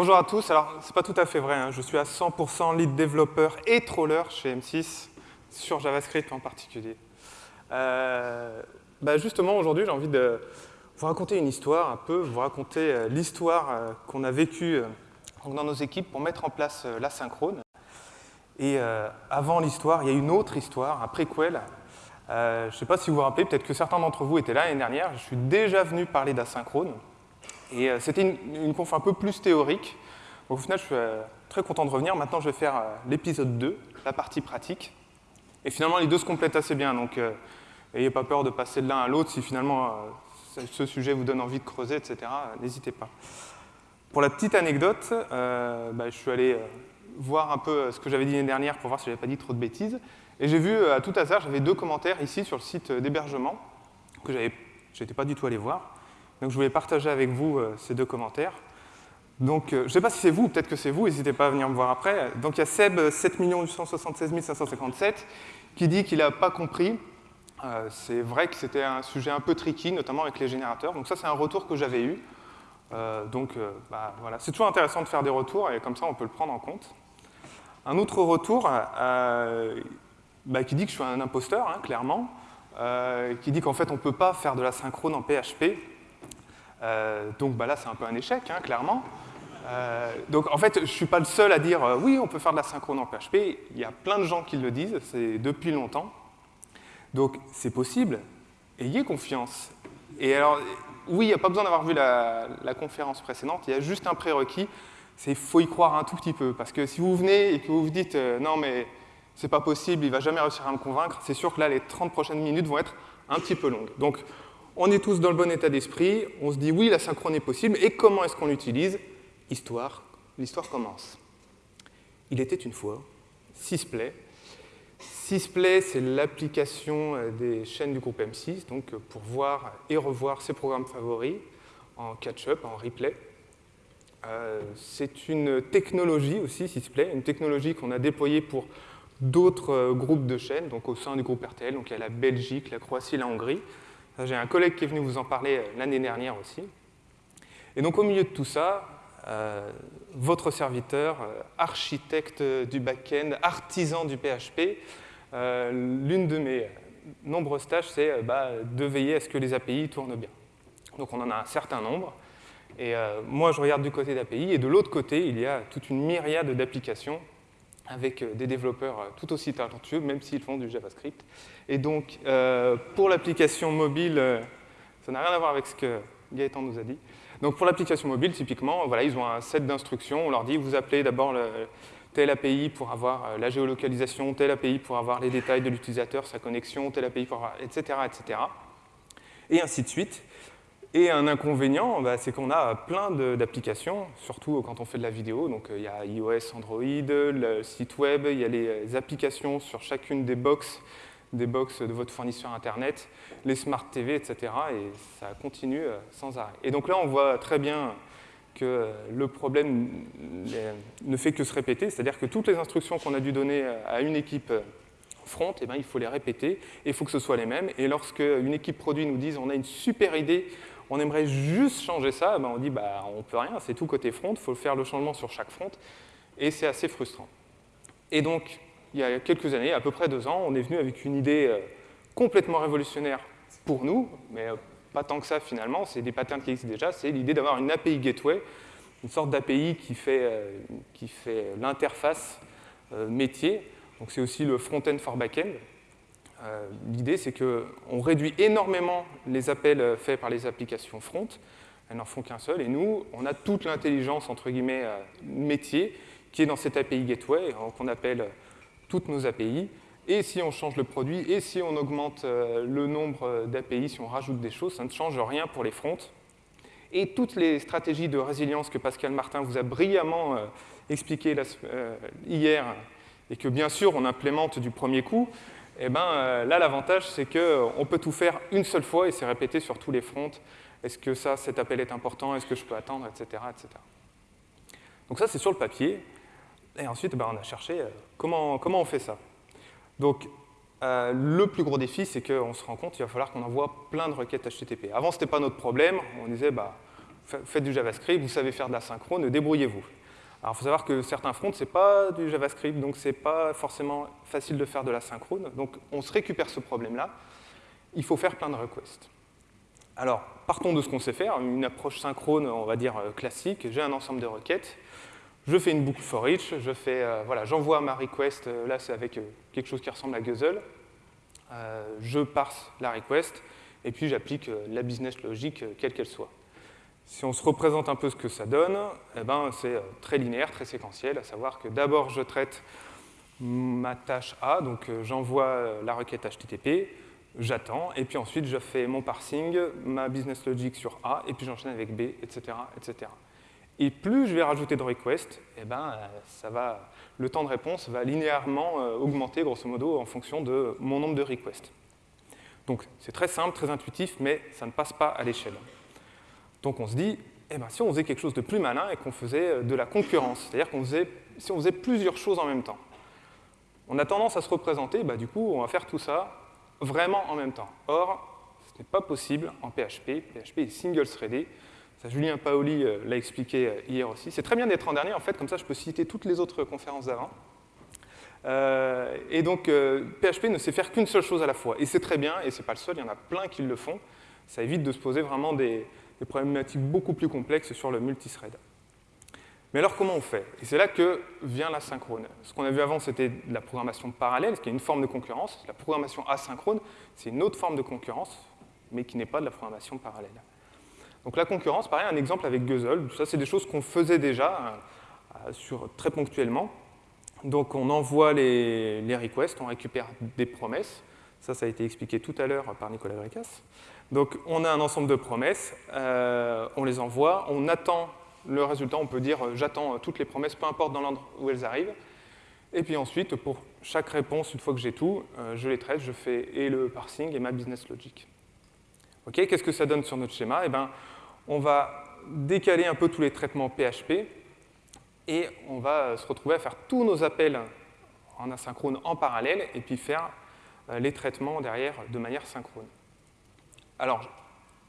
Bonjour à tous. Alors, c'est pas tout à fait vrai. hein. Je suis à 100% lead développeur et troller chez M6, sur JavaScript en particulier. Euh, bah, justement, aujourd'hui, j'ai envie de vous raconter une histoire, un peu, vous raconter euh, l'histoire euh, qu'on a vécue dans nos équipes pour mettre en place l'asynchrone. Et avant l'histoire, il y a une autre histoire, un préquel. Je ne sais pas si vous vous rappelez, peut-être que certains d'entre vous étaient là l'année dernière. Je suis déjà venu parler d'asynchrone. Et euh, c'était une, une conf un peu plus théorique. Au final, je suis euh, très content de revenir. Maintenant, je vais faire euh, l'épisode 2, la partie pratique. Et finalement, les deux se complètent assez bien. Donc, n'ayez pas peur de passer de l'un à l'autre. Si finalement ce- sujet vous donne envie de creuser, etc., n'hésitez pas. Pour la petite anecdote, bah, je suis allé voir un peu ce que j'avais dit l'année dernière pour voir si je n'avais pas dit trop de bêtises. Et j'ai vu, à tout hasard, j'avais deux commentaires ici sur le site d'hébergement que j'avais, j'étais pas du tout allé voir. Donc je voulais partager avec vous euh, ces deux commentaires. Donc euh, je ne sais pas si c'est vous, peut-être que c'est vous, n'hésitez pas à venir me voir après. Donc il y a Seb, euh, 7 876 557, qui dit qu'il n'a pas compris. Euh, c'est vrai que c'était un sujet un peu tricky, notamment avec les générateurs. Donc ça, c'est un retour que j'avais eu. Donc bah, voilà, c'est toujours intéressant de faire des retours et comme ça, on peut le prendre en compte. Un autre retour bah, qui dit que je suis un imposteur, hein, clairement, qui dit qu'en fait, on ne peut pas faire de la synchrone en PHP. Euh, donc bah, là, c'est un peu un échec, hein, clairement. Euh, donc en fait, je ne suis pas le seul à dire euh, oui, on peut faire de la synchrone en PHP. Il y a plein de gens qui le disent, c'est depuis longtemps. Donc c'est possible, ayez confiance. Et alors, oui, il n'y a pas besoin d'avoir vu la, conférence précédente, il y a juste un prérequis, c'est faut y croire un tout petit peu. Parce que si vous venez et que vous vous dites non mais c'est pas possible, il va jamais réussir à me convaincre, c'est sûr que là les 30 prochaines minutes vont être un petit peu longues. Donc on est tous dans le bon état d'esprit, on se dit oui, la synchrone est possible, et comment est-ce qu'on l'utilise? Histoire, l'histoire commence. Il était une fois, Sysplay, Sysplay, c'est l'application euh, des chaînes du groupe M6, donc euh, pour voir et revoir ses programmes favoris en catch-up, en replay. Euh, c'est une technologie aussi, Sysplay, une technologie qu'on a déployée pour d'autres groupes de chaînes, donc au sein du groupe RTL, donc il y a la Belgique, la Croatie, la Hongrie. J'ai un collègue qui est venu vous en parler euh, l'année dernière aussi. Et donc au milieu de tout ça, euh, votre serviteur, euh, architecte du back-end, artisan du PHP, l'une de mes nombreuses tâches, c'est bah, de veiller à ce que les API tournent bien. Donc on en a un certain nombre. Et moi, je regarde du côté d'API, et de l'autre côté, il y a toute une myriade d'applications avec euh, des développeurs euh, tout aussi talentueux, même s'ils font du JavaScript. Et donc, euh, pour l'application mobile, ça n'a rien à voir avec ce que Gaëtan nous a dit. Donc, pour l'application mobile, typiquement, voilà, ils ont un set d'instructions. On leur dit, vous appelez d'abord le- telle API pour avoir la géolocalisation, telle API pour avoir les détails de l'utilisateur, sa connexion, telle API pour avoir, etc., etc. Et ainsi de suite. Et un inconvénient, bah, c'est qu'on a plein d'applications, surtout quand on fait de la vidéo. Donc euh, il y a iOS, Android, le site web, il y a les euh, applications sur chacune des box, des box de votre fournisseur Internet, les Smart TV, etc. Et ça continue euh, sans arrêt. Et donc là, on voit très bien que le problème ne fait que se répéter, c'est-à-dire que toutes les instructions qu'on a dû donner à une équipe front, eh ben, il faut les répéter et il faut que ce soit les mêmes. Et lorsque une équipe produit nous dit on a une super idée, on aimerait juste changer ça, ben, on dit bah, on peut rien, c'est tout côté front, il faut faire le changement sur chaque front et c'est assez frustrant. Et donc, il y a quelques années, à peu près deux ans, on est venu avec une idée euh, complètement révolutionnaire pour nous, mais euh, pas tant que ça finalement, c'est des patterns qui existent déjà, c'est l'idée d'avoir une API gateway, une sorte d'API qui fait, euh, qui fait l'interface métier, donc c'est aussi le front-end for back-end. Euh, L'idée, c'est qu'on réduit énormément les appels euh, faits par les applications front, elles n'en font qu'un seul, et nous, on a toute l'intelligence, entre guillemets, euh, métier, qui est dans cette API gateway, donc on appelle toutes nos API, et si on change le produit, et si on augmente le nombre d'API, si on rajoute des choses, ça ne change rien pour les fronts. Et toutes les stratégies de résilience que Pascal Martin vous a brillamment expliquées hier, et que bien sûr on implémente du premier coup, eh ben, euh, là l'avantage c'est qu'on peut tout faire une seule fois et c'est répété sur tous les fronts. Est-ce que ça, cet appel est important? Est-ce que je peux attendre? Etc., etc. Donc ça c'est sur le papier. Et ensuite, ben, on a cherché euh, comment, on fait ça. Donc, euh, le plus gros défi, c'est qu'on se rend compte qu'il va falloir qu'on envoie plein de requêtes HTTP. Avant, ce n'était pas notre problème. On disait, bah, faites du JavaScript, vous savez faire de l'asynchrone, débrouillez-vous. Alors, il faut savoir que certains fronts, ce n'est pas du JavaScript, donc ce n'est pas forcément facile de faire de l'asynchrone. Donc, on se récupère ce problème-là. Il faut faire plein de requests. Alors, partons de ce qu'on sait faire, une approche synchrone, on va dire, euh, classique. J'ai un ensemble de requêtes. Je fais une boucle for each, je fais, euh, voilà, j'envoie ma request, euh, là c'est avec quelque chose qui ressemble à Guzzle. je parse la request, et puis j'applique la business logique, quelle qu'elle soit. Si on se représente un peu ce que ça donne, eh ben, c'est très linéaire, très séquentiel, à savoir que d'abord je traite ma tâche A, donc j'envoie la requête HTTP, j'attends, et puis ensuite je fais mon parsing, ma business logic sur A, et puis j'enchaîne avec B, etc., etc. Et plus je vais rajouter de requests, eh ben, ça va, le temps de réponse va linéairement euh, augmenter, grosso modo, en fonction de mon nombre de requests. Donc c'est très simple, très intuitif, mais ça ne passe pas à l'échelle. Donc on se dit, eh ben, si on faisait quelque chose de plus malin et qu'on faisait euh, de la concurrence, c'est-à-dire qu'on faisait, si on faisait plusieurs choses en même temps, on a tendance à se représenter, bah, du coup, on va faire tout ça vraiment en même temps. Or, ce n'est pas possible en PHP. PHP est single-threaded. Ça, Julien Paoli euh, l'a expliqué euh, hier aussi. C'est très bien d'être en dernier, en fait, comme ça je peux citer toutes les autres conférences d'avant. Et donc, PHP ne sait faire qu'une seule chose à la fois. Et c'est très bien, et ce n'est pas le seul, il y en a plein qui le font. Ça évite de se poser vraiment des, des problématiques beaucoup plus complexes sur le multithread. Mais alors comment on fait? Et c'est là que vient l'asynchrone. Ce qu'on a vu avant, c'était la programmation parallèle, ce qui est une forme de concurrence. La programmation asynchrone, c'est une autre forme de concurrence, mais qui n'est pas de la programmation parallèle. Donc la concurrence, pareil, un exemple avec Guzzle. Ça, c'est des choses qu'on faisait déjà euh, sur, très ponctuellement. Donc on envoie les, requests, on récupère des promesses. Ça, ça a été expliqué tout à l'heure par Nicolas Bricas. Donc on a un ensemble de promesses, euh, on les envoie, on attend le résultat, on peut dire euh, j'attends euh, toutes les promesses, peu importe dans l'ordre où elles arrivent. Et puis ensuite, pour chaque réponse, une fois que j'ai tout, je les traite, je fais et le parsing et ma business logic. Ok, Qu'est-ce que ça donne sur notre schéma? Eh ben, On va décaler un peu tous les traitements PHP et on va se retrouver à faire tous nos appels en asynchrone en parallèle et puis faire les traitements derrière de manière synchrone. Alors,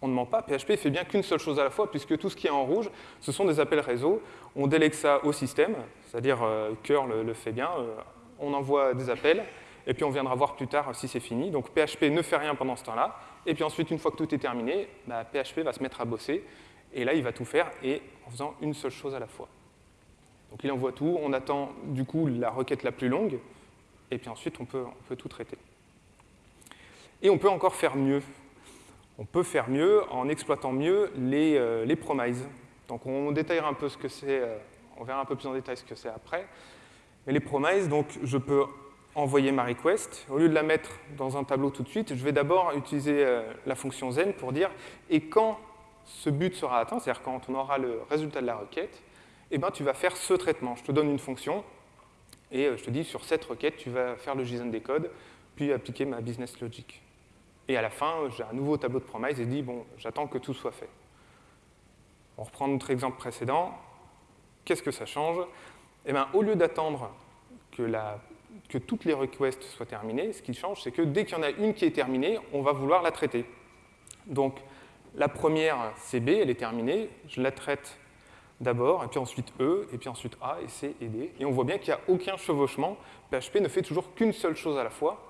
on ne ment pas, PHP fait bien qu'une seule chose à la fois, puisque tout ce qui est en rouge, ce sont des appels réseau. On délègue ça au système, c'est-à-dire euh, curl le, fait bien, euh, on envoie des appels, et puis on viendra voir plus tard si c'est fini. Donc PHP ne fait rien pendant ce temps-là, et puis ensuite, une fois que tout est terminé, PHP bah, va se mettre à bosser, et là, il va tout faire, et en faisant une seule chose à la fois. Donc il envoie tout, on attend du coup la requête la plus longue, et puis ensuite, on peut tout traiter. Et on peut encore faire mieux on peut faire mieux en exploitant mieux les, euh, promises. Donc on détaillera un peu ce que c'est, euh, on verra un peu plus en détail ce que c'est après. Mais les promises, donc je peux envoyer ma request. Au lieu de la mettre dans un tableau tout de suite, je vais d'abord utiliser euh, la fonction zen pour dire et quand ce but sera atteint, c'est-à-dire quand on aura le résultat de la requête, eh ben, tu vas faire ce traitement. Je te donne une fonction et je te dis sur cette requête, tu vas faire le JSON des codes, puis appliquer ma business logic. Et à la fin, j'ai un nouveau tableau de promise et je dis, bon, j'attends que tout soit fait. On reprend notre exemple précédent. Qu'est-ce que ça change? Eh bien, au lieu d'attendre que, toutes les requests soient terminées, ce qui change, c'est que dès qu'il y en a une qui est terminée, on va vouloir la traiter. Donc, la première, c'est B, elle est terminée, je la traite d'abord, et puis ensuite E, et puis ensuite A, et C, et D. Et on voit bien qu'il n'y a aucun chevauchement. PHP ne fait toujours qu'une seule chose à la fois,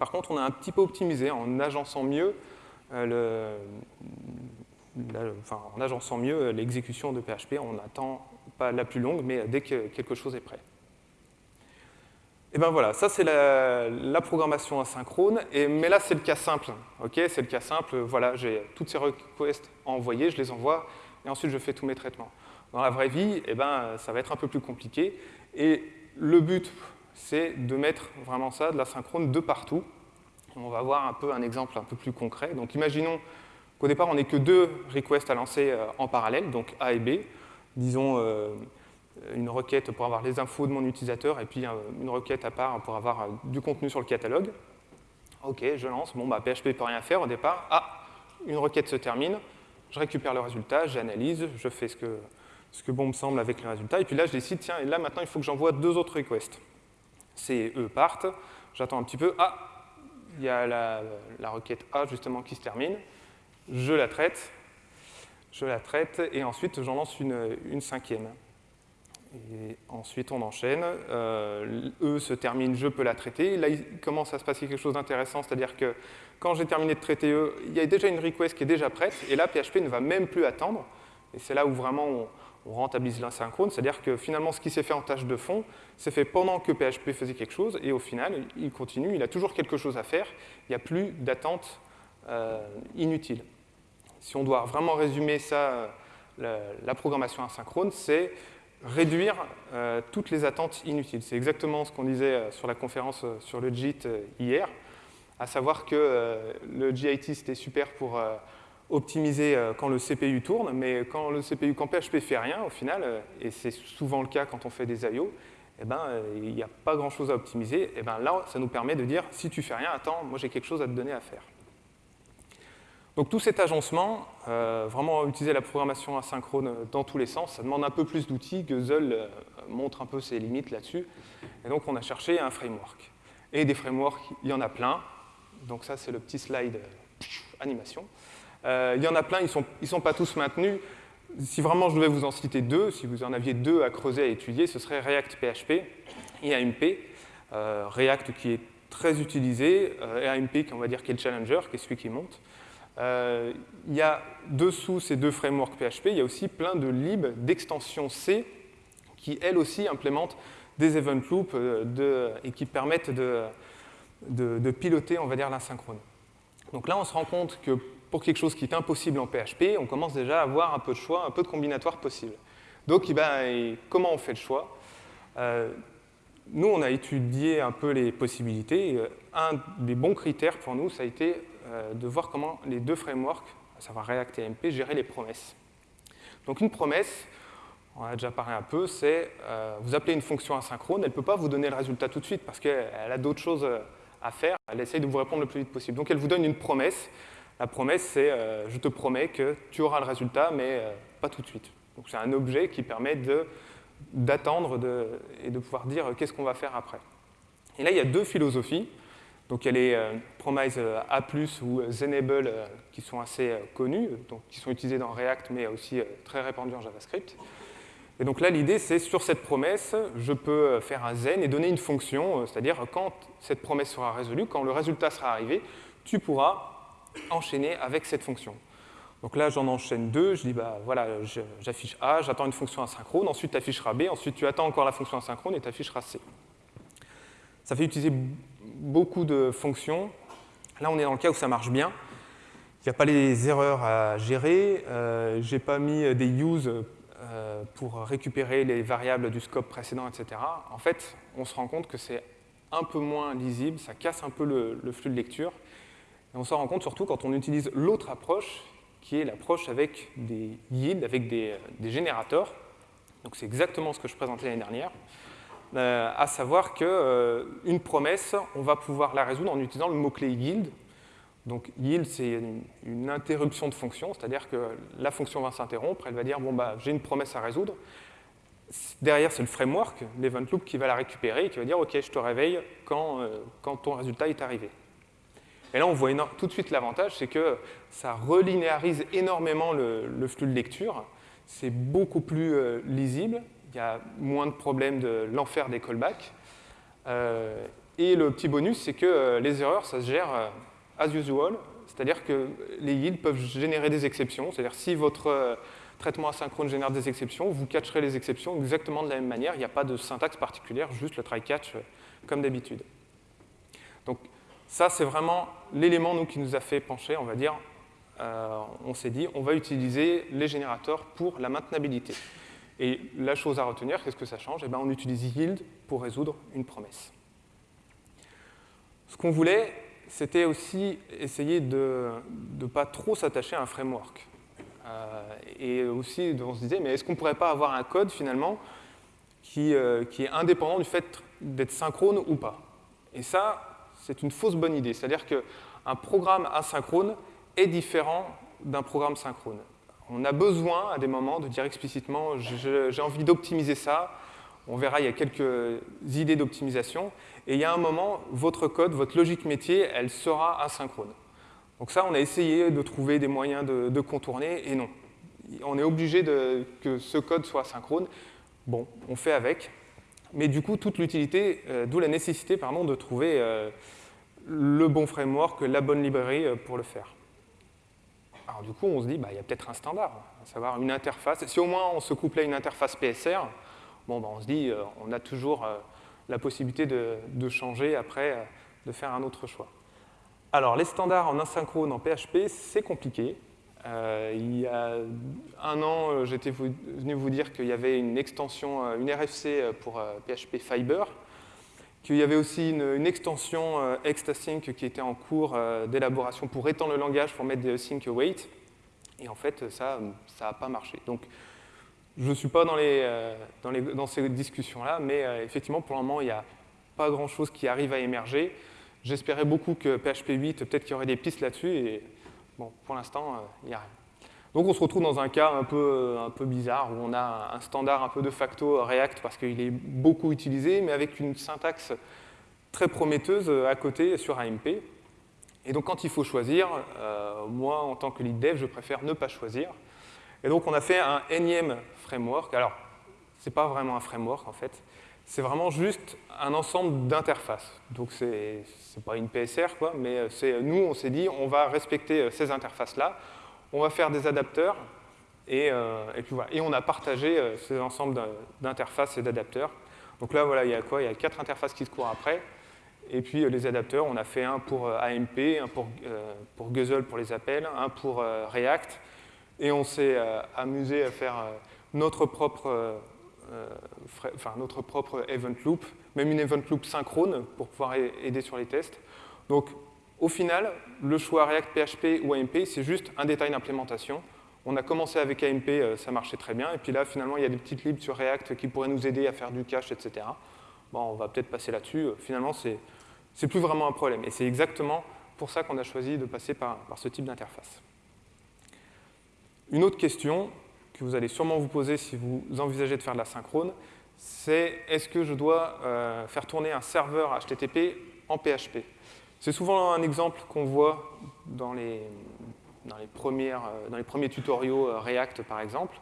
par contre, on a un petit peu optimisé en agençant mieux euh, l'exécution de PHP, on n'attend pas la plus longue, mais dès que quelque chose est prêt. Et bien voilà, ça c'est la, programmation asynchrone, mais là c'est le cas simple. ok? C'est le cas simple, voilà, j'ai toutes ces requests à envoyer, je les envoie, et ensuite je fais tous mes traitements. Dans la vraie vie, eh ben, ça va être un peu plus compliqué, et le but c'est de mettre vraiment ça, de la synchrone, de partout. On va voir un peu un exemple un peu plus concret. Donc imaginons qu'au départ, on n'ait que deux requests à lancer euh, en parallèle, donc A et B. Disons euh, une requête pour avoir les infos de mon utilisateur et puis euh, une requête à part pour avoir du contenu sur le catalogue. Ok, je lance. Bon, bah, PHP ne peut rien faire au départ. Ah, une requête se termine. Je récupère le résultat, j'analyse, je fais ce que, ce que bon me semble avec le résultat. Et puis là, je décide, tiens, et là maintenant, il faut que j'envoie deux autres requests. C et E partent, j'attends un petit peu, ah, il y a la, requête A justement qui se termine, je la traite, je la traite, et ensuite j'en lance une, cinquième. Et ensuite on enchaîne, E se termine, je peux la traiter. Là, il commence à se passer quelque chose d'intéressant, c'est-à-dire que quand j'ai terminé de traiter E, il y a déjà une request qui est déjà prête, et là, PHP ne va même plus attendre. Et c'est là où vraiment on, on rentabilise l'asynchrone, c'est-à-dire que finalement, ce qui s'est fait en tâche de fond, c'est fait pendant que PHP faisait quelque chose, et au final, il continue, il a toujours quelque chose à faire, il n'y a plus d'attente euh, inutile. Si on doit vraiment résumer ça, la, programmation asynchrone, c'est réduire euh, toutes les attentes inutiles. C'est exactement ce qu'on disait euh, sur la conférence sur le JIT hier, à savoir que le JIT, c'était super pour optimiser quand le CPU tourne, mais quand le CPU, quand PHP fait rien, au final, et c'est souvent le cas quand on fait des I.O., eh ben, il n'y a pas grand-chose à optimiser. Eh ben, là, ça nous permet de dire, si tu fais rien, attends, moi j'ai quelque chose à te donner à faire. Donc tout cet agencement, euh, vraiment utiliser la programmation asynchrone dans tous les sens, ça demande un peu plus d'outils. Guzzle euh, montre un peu ses limites là-dessus. Et donc on a cherché un framework. Et des frameworks, il y en a plein. Donc ça, c'est le petit slide euh, animation. Il y en a plein, ils ne sont, pas tous maintenus. Si vraiment je devais vous en citer deux, si vous en aviez deux à creuser, à étudier, ce serait React PHP et AMP. React qui est très utilisé, et AMP qui on va dire qui est le challenger, qui est celui qui monte. Euh, il y a dessous ces deux frameworks PHP, il y a aussi plein de libs d'extensions C qui, elles aussi, implémentent des event loops euh, et qui permettent de, de, piloter, on va dire, l'asynchrone. Donc là, on se rend compte que pour quelque chose qui est impossible en PHP, on commence déjà à avoir un peu de choix, un peu de combinatoire possible. Donc, eh ben, comment on fait le choix? Euh, Nous, on a étudié un peu les possibilités. Un des bons critères pour nous, ça a été euh, de voir comment les deux frameworks, à savoir React et MP, géraient les promesses. Donc une promesse, on a déjà parlé un peu, c'est euh, vous appelez une fonction asynchrone, elle ne peut pas vous donner le résultat tout de suite parce qu'elle a d'autres choses euh, à faire, elle essaye de vous répondre le plus vite possible. Donc elle vous donne une promesse. La promesse, c'est je te promets que tu auras le résultat, mais pas tout de suite. Donc c'est un objet qui permet d'attendre et de pouvoir dire qu'est-ce qu'on va faire après. Et là, il y a deux philosophies. Donc il y a les euh, Promise euh, A+, ou Zenable euh, qui sont assez connus, donc qui sont utilisés dans React, mais aussi très répandus en JavaScript. Et donc là, l'idée, c'est sur cette promesse, je peux faire un zen et donner une fonction, c'est-à-dire quand cette promesse sera résolue, quand le résultat sera arrivé, tu pourras enchaîner avec cette fonction. Donc là, j'en enchaîne deux, je dis, bah voilà, j'affiche A, j'attends une fonction asynchrone, ensuite tu afficheras B, ensuite tu attends encore la fonction asynchrone et tu afficheras C. Ça fait utiliser beaucoup de fonctions. Là, on est dans le cas où ça marche bien. Il n'y a pas les erreurs à gérer. Euh, je n'ai pas mis des use euh, pour récupérer les variables du scope précédent, etc. En fait, on se rend compte que c'est un peu moins lisible, ça casse un peu le, flux de lecture. On s'en rend compte surtout quand on utilise l'autre approche, qui est l'approche avec des yields, avec des, des générateurs. C'est exactement ce que je présentais l'année dernière. Euh, à savoir qu'une euh, promesse, on va pouvoir la résoudre en utilisant le mot-clé yield. Donc yield, c'est une, interruption de fonction, c'est-à-dire que la fonction va s'interrompre, elle va dire, bon, bah, j'ai une promesse à résoudre. Derrière, c'est le framework, l'event loop, qui va la récupérer et qui va dire, OK, je te réveille quand, euh, quand ton résultat est arrivé. Et là, on voit tout de suite l'avantage, c'est que ça relinéarise énormément le, flux de lecture. C'est beaucoup plus lisible il y a moins de problèmes de l'enfer des callbacks. Euh, et le petit bonus, c'est que euh, les erreurs, ça se gère euh, as usual, c'est-à-dire que les yields peuvent générer des exceptions, c'est-à-dire si votre traitement asynchrone génère des exceptions, vous catcherez les exceptions exactement de la même manière, il n'y a pas de syntaxe particulière, juste le try-catch comme d'habitude. Donc ça, c'est vraiment l'élément nous, qui nous a fait pencher, on va dire, on s'est dit, on va utiliser les générateurs pour la maintenabilité. Et la chose à retenir, qu'est-ce que ça change? Eh ben, On utilise yield pour résoudre une promesse. Ce qu'on voulait, c'était aussi essayer de ne pas trop s'attacher à un framework. Euh, et aussi, on se disait, mais est-ce qu'on ne pourrait pas avoir un code, finalement, qui, euh, qui est indépendant du fait d'être synchrone ou pas? Et ça, c'est une fausse bonne idée. C'est-à-dire qu'un programme asynchrone est différent d'un programme synchrone on a besoin à des moments de dire explicitement j'ai envie d'optimiser ça. On verra, il y a quelques idées d'optimisation. Et il y a un moment, votre code, votre logique métier, elle sera asynchrone. Donc ça, on a essayé de trouver des moyens de, contourner, et non. on est obligé que ce code soit synchrone. Bon, on fait avec. Mais du coup, toute l'utilité, euh, d'où la nécessité pardon, de trouver euh, le bon framework, la bonne librairie euh, pour le faire. Alors du coup, on se dit, bah, il y a peut-être un standard, à savoir une interface. Si au moins on se couplait à une interface PSR, bon, bah, on se dit, on a toujours la possibilité de, changer après, de faire un autre choix. Alors, les standards en asynchrone en PHP, c'est compliqué. Euh, il y a un an, euh, j'étais venu vous dire qu'il y avait une extension, euh, une RFC pour PHP Fiber, qu'il y avait aussi une, extension Extasync qui était en cours d'élaboration pour étendre le langage, pour mettre des sync await. Et en fait, ça n'a pas marché. Donc, je ne suis pas dans, les, dans, les, dans ces discussions-là, mais effectivement, pour le moment, il n'y a pas grand-chose qui arrive à émerger. J'espérais beaucoup que PHP 8, peut-être qu'il y aurait des pistes là-dessus, et Bon, pour l'instant, il n'y a rien. Donc on se retrouve dans un cas un peu, un peu bizarre où on a un standard un peu de facto React parce qu'il est beaucoup utilisé, mais avec une syntaxe très prometteuse à côté sur AMP. Et donc quand il faut choisir, euh, moi en tant que lead dev, je préfère ne pas choisir. Et donc on a fait un énième framework. Alors, ce n'est pas vraiment un framework en fait, c'est vraiment juste un ensemble d'interfaces. Donc ce n'est pas une PSR, quoi, mais nous, on s'est dit, on va respecter euh, ces interfaces-là, on va faire des adapteurs, et, euh, et, puis voilà. Et on a partagé euh, ces ensembles d'interfaces et d'adapteurs. Donc là, voilà, il y a quoi? Il y a quatre interfaces qui se courent après. Et puis les adapteurs, on a fait un pour AMP, un pour, pour Guzzle pour les appels, un pour React. Et on s'est amusé à faire notre propre euh, enfin, notre propre event loop, même une event loop synchrone pour pouvoir aider sur les tests. Donc, au final, le choix React PHP ou AMP, c'est juste un détail d'implémentation. On a commencé avec AMP, euh, ça marchait très bien, et puis là, finalement, il y a des petites libs sur React qui pourraient nous aider à faire du cache, etc. Bon, on va peut-être passer là-dessus. Euh, finalement, c'est plus vraiment un problème. Et c'est exactement pour ça qu'on a choisi de passer par, par ce type d'interface. Une autre question, que vous allez sûrement vous poser si vous envisagez de faire de la synchrone, c'est est-ce que je dois euh, faire tourner un serveur HTTP en PHP C'est souvent un exemple qu'on voit dans les, dans les, premières, euh, dans les premiers tutoriaux euh, React, par exemple.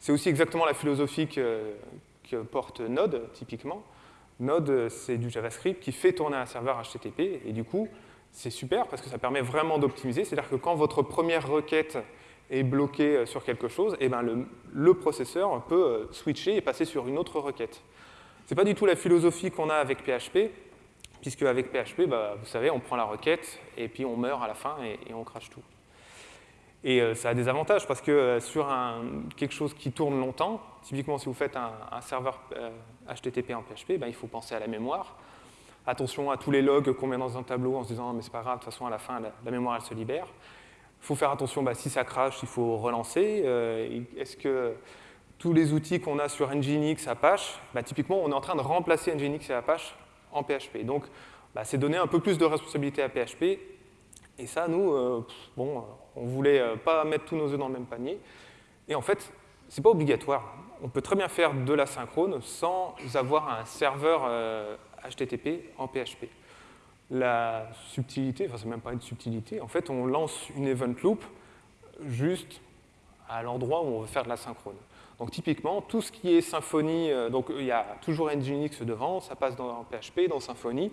C'est aussi exactement la philosophie que, porte Node, typiquement. Node, c'est du JavaScript qui fait tourner un serveur HTTP, et du coup, c'est super parce que ça permet vraiment d'optimiser. C'est-à-dire que quand votre première requête est bloqué euh, sur quelque chose, et eh ben le, processeur peut switcher et passer sur une autre requête. Ce n'est pas du tout la philosophie qu'on a avec PHP, puisque avec PHP, bah, vous savez, on prend la requête et puis on meurt à la fin et, on crache tout. Et euh, ça a des avantages parce que sur un, quelque chose qui tourne longtemps, typiquement si vous faites un, serveur HTTP en PHP, bah, il faut penser à la mémoire. Attention à tous les logs qu'on met dans un tableau en se disant mais c'est pas grave, de toute façon à la fin la mémoire elle se libère. Il faut faire attention, bah, si ça crache, il faut relancer. Euh, est-ce que tous les outils qu'on a sur Nginx, Apache, typiquement, on est en train de remplacer Nginx et Apache en PHP. Donc, bah, c'est donner un peu plus de responsabilité à PHP. Et ça, nous, euh, bon, on voulait euh, pas mettre tous nos œufs dans le même panier. Et en fait, c'est pas obligatoire. On peut très bien faire de la synchrone sans avoir un serveur HTTP en PHP la subtilité, enfin c'est même pas une subtilité, en fait on lance une event loop juste à l'endroit où on veut faire de la synchrone. Donc typiquement, tout ce qui est Symfony, euh, donc il y a toujours Nginx devant, ça passe dans PHP, dans Symfony,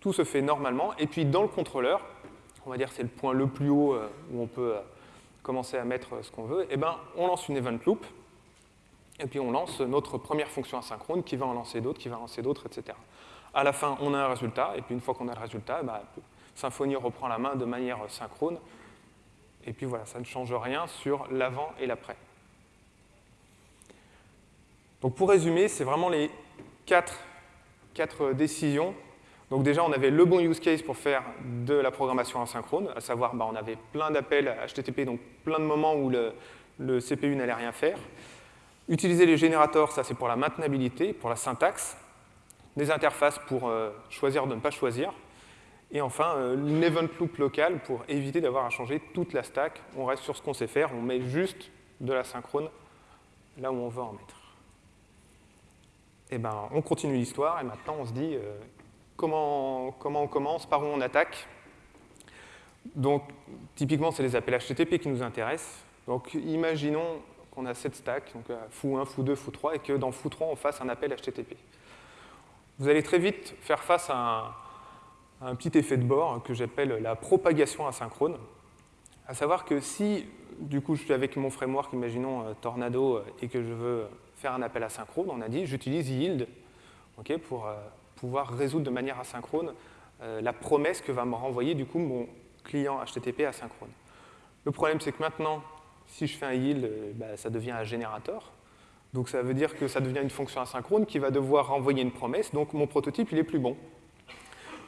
tout se fait normalement, et puis dans le contrôleur, on va dire c'est le point le plus haut euh, où on peut euh, commencer à mettre ce qu'on veut, et eh ben on lance une event loop, et puis on lance notre première fonction asynchrone qui va en lancer d'autres, qui va en lancer d'autres, etc. À la fin, on a un résultat, et puis une fois qu'on a le résultat, bah, Symfony reprend la main de manière synchrone. Et puis voilà, ça ne change rien sur l'avant et l'après. Donc pour résumer, c'est vraiment les quatre, décisions. Donc déjà, on avait le bon use case pour faire de la programmation asynchrone, à savoir, bah, on avait plein d'appels HTTP, donc plein de moments où le, CPU n'allait rien faire. Utiliser les générateurs, ça c'est pour la maintenabilité, pour la syntaxe des interfaces pour euh, choisir de ne pas choisir, et enfin euh, une event loop locale pour éviter d'avoir à changer toute la stack. On reste sur ce qu'on sait faire, on met juste de la synchrone là où on veut en mettre. Eh ben, on continue l'histoire et maintenant on se dit euh, comment, on commence, par où on attaque. Donc typiquement c'est les appels HTTP qui nous intéressent. Donc imaginons qu'on a 7 stacks, donc foo1, foo2, foo3, et que dans foo3, on fasse un appel HTTP. Vous allez très vite faire face à un, petit effet de bord que j'appelle la propagation asynchrone, à savoir que si, du coup, je suis avec mon framework, imaginons Tornado, et que je veux faire un appel asynchrone, on a dit j'utilise yield pour euh, pouvoir résoudre de manière asynchrone euh, la promesse que va me renvoyer du coup mon client HTTP asynchrone. Le problème, c'est que maintenant, si je fais un yield, euh, bah, ça devient un générateur. Donc ça veut dire que ça devient une fonction asynchrone qui va devoir renvoyer une promesse, donc mon prototype, il est plus bon.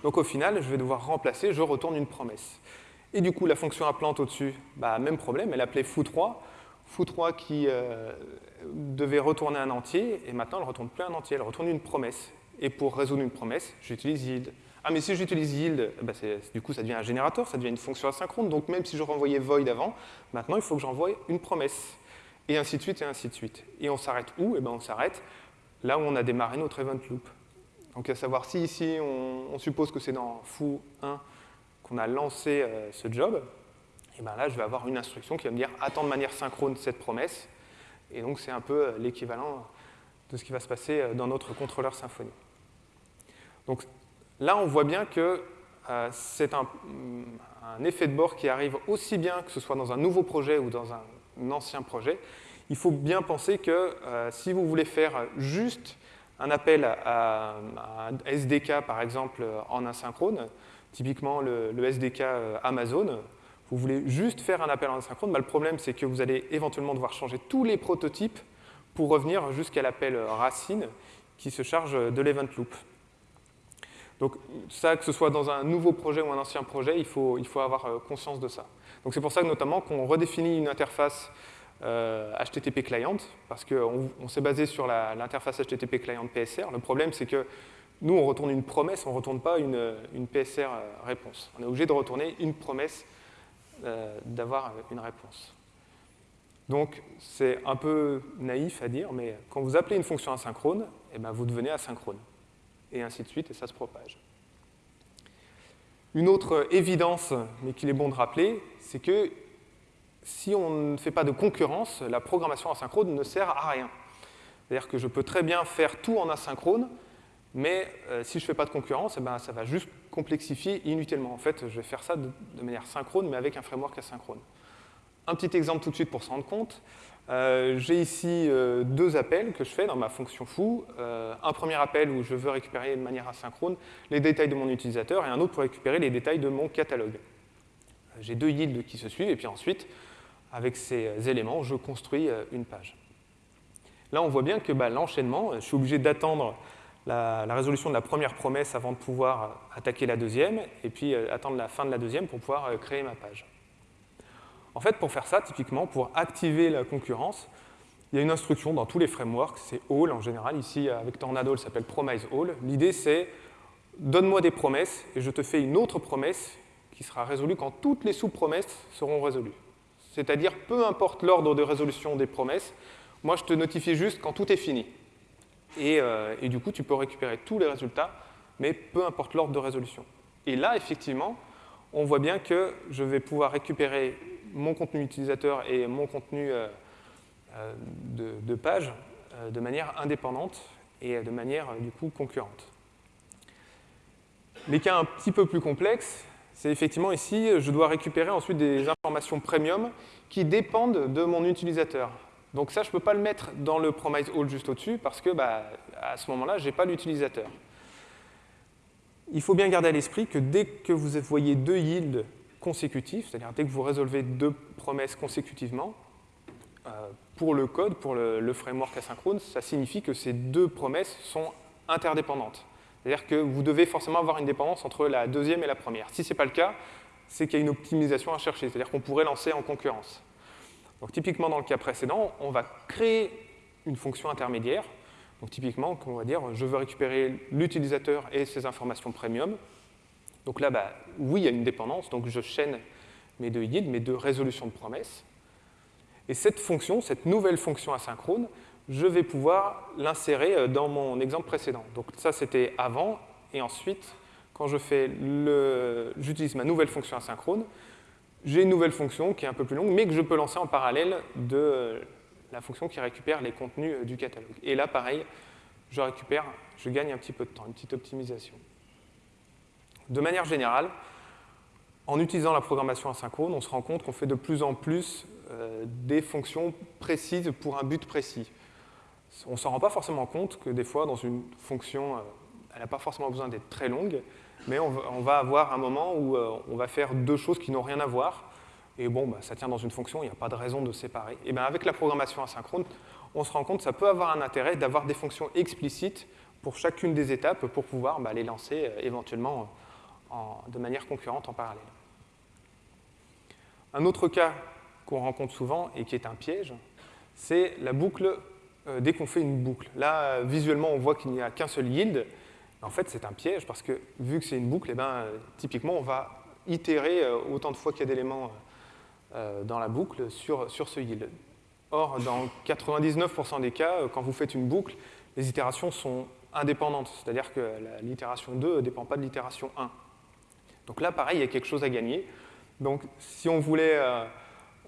Donc au final, je vais devoir remplacer, je retourne une promesse. Et du coup, la fonction appelante au-dessus, bah, même problème, elle appelait foo3, foo3 qui devait retourner un entier, et maintenant elle ne retourne plus un entier, elle retourne une promesse. Et pour résoudre une promesse, j'utilise yield. Ah, mais si j'utilise yield, bah, du coup, ça devient un générateur, ça devient une fonction asynchrone. Donc même si je renvoyais void avant, maintenant, il faut que j'envoie une promesse. Et ainsi de suite, et ainsi de suite. Et on s'arrête où? Eh ben, On s'arrête là où on a démarré notre event loop. Donc à savoir si ici, on, suppose que c'est dans foo 1 qu'on a lancé euh, ce job, eh ben là, je vais avoir une instruction qui va me dire attends de manière synchrone cette promesse. Et donc, c'est un peu euh, l'équivalent de ce qui va se passer euh, dans notre contrôleur Symfony. Donc là, on voit bien que euh, c'est un, effet de bord qui arrive aussi bien que ce soit dans un nouveau projet ou dans un, ancien projet. Il faut bien penser que si vous voulez faire juste un appel à, un SDK, par exemple, en asynchrone, typiquement le SDK Amazon, vous voulez juste faire un appel en asynchrone, bah, le problème c'est que vous allez éventuellement devoir changer tous les prototypes pour revenir jusqu'à l'appel racine qui se charge de l'event loop. Donc ça, que ce soit dans un nouveau projet ou un ancien projet, il faut, il faut avoir euh, conscience de ça. Donc c'est pour ça notamment qu'on redéfinit une interface HTTP euh, client, parce qu'on on, s'est basé sur l'interface HTTP client PSR. Le problème c'est que nous, on retourne une promesse, on ne retourne pas une, une PSR euh, réponse. On est obligé de retourner une promesse d'avoir une réponse. Donc c'est un peu naïf à dire, mais quand vous appelez une fonction asynchrone, eh ben, vous devenez asynchrone. Et ainsi de suite, et ça se propage. Une autre évidence, mais qu'il est bon de rappeler, c'est que si on ne fait pas de concurrence, la programmation asynchrone ne sert à rien. C'est-à-dire que je peux très bien faire tout en asynchrone, mais euh, si je ne fais pas de concurrence, eh ben, ça va juste complexifier inutilement. En fait, je vais faire ça de, manière synchrone, mais avec un framework asynchrone. Un petit exemple tout de suite pour se rendre compte. Euh, j'ai ici euh, deux appels que je fais dans ma fonction foo. un premier appel où je veux récupérer de manière asynchrone les détails de mon utilisateur et un autre pour récupérer les détails de mon catalogue. J'ai deux yields qui se suivent et puis ensuite, avec ces éléments, je construis une page. Là, on voit bien que bah, l'enchaînement, je suis obligé d'attendre la, résolution de la première promesse avant de pouvoir attaquer la deuxième, et puis euh, attendre la fin de la deuxième pour pouvoir euh, créer ma page. En fait, pour faire ça, typiquement, pour activer la concurrence, il y a une instruction dans tous les frameworks, c'est all en général. Ici, avec Tornado, elle s'appelle promise all. L'idée, c'est donne-moi des promesses et je te fais une autre promesse qui sera résolue quand toutes les sous-promesses seront résolues. C'est-à-dire, peu importe l'ordre de résolution des promesses, moi, je te notifie juste quand tout est fini. Euh, et, du coup, tu peux récupérer tous les résultats, mais peu importe l'ordre de résolution. Et là, effectivement, on voit bien que je vais pouvoir récupérer mon contenu utilisateur et mon contenu euh, euh, de, page de manière indépendante et de manière, du coup, concurrente. Les cas un petit peu plus complexes, c'est effectivement ici, je dois récupérer ensuite des informations premium qui dépendent de mon utilisateur. Donc ça, je ne peux pas le mettre dans le promise all juste au-dessus parce que bah, à ce moment-là, je n'ai pas l'utilisateur. Il faut bien garder à l'esprit que dès que vous voyez deux yields consécutifs, c'est-à-dire dès que vous résolvez deux promesses consécutivement, euh, pour le code, pour le, framework asynchrone, ça signifie que ces deux promesses sont interdépendantes. C'est-à-dire que vous devez forcément avoir une dépendance entre la deuxième et la première. Si ce n'est pas le cas, c'est qu'il y a une optimisation à chercher, c'est-à-dire qu'on pourrait lancer en concurrence. Donc typiquement dans le cas précédent, on va créer une fonction intermédiaire. Donc typiquement, on va dire, je veux récupérer l'utilisateur et ses informations premium. Donc là, bah, oui, il y a une dépendance, donc je chaîne mes deux yields, mes deux résolutions de promesses. Et cette fonction, cette nouvelle fonction asynchrone, je vais pouvoir l'insérer euh, dans mon exemple précédent. Donc ça, c'était avant, et ensuite, quand j'utilise ma nouvelle fonction asynchrone, j'ai une nouvelle fonction qui est un peu plus longue, mais que je peux lancer en parallèle de la fonction qui récupère les contenus du catalogue. Et là, pareil, je récupère, je gagne un petit peu de temps, une petite optimisation. De manière générale, en utilisant la programmation asynchrone, on se rend compte qu'on fait de plus en plus euh, des fonctions précises pour un but précis. On ne s'en rend pas forcément compte que des fois, dans une fonction, euh, elle n'a pas forcément besoin d'être très longue, mais on va, avoir un moment où euh, on va faire deux choses qui n'ont rien à voir, et bon, bah, ça tient dans une fonction, il n'y a pas de raison de séparer. Et bien avec la programmation asynchrone, on se rend compte que ça peut avoir un intérêt d'avoir des fonctions explicites pour chacune des étapes pour pouvoir bah, les lancer éventuellement de manière concurrente en parallèle. Un autre cas qu'on rencontre souvent et qui est un piège, c'est la boucle euh, dès qu'on fait une boucle. Là, visuellement, on voit qu'il n'y a qu'un seul yield. En fait, c'est un piège parce que vu que c'est une boucle, eh ben, typiquement, on va itérer euh, autant de fois qu'il y a d'éléments euh, dans la boucle sur, sur ce yield. Or, dans 99% des cas, quand vous faites une boucle, les itérations sont indépendantes, c'est-à-dire que l'itération 2 ne dépend pas de l'itération 1. Donc là, pareil, il y a quelque chose à gagner. Donc, si on voulait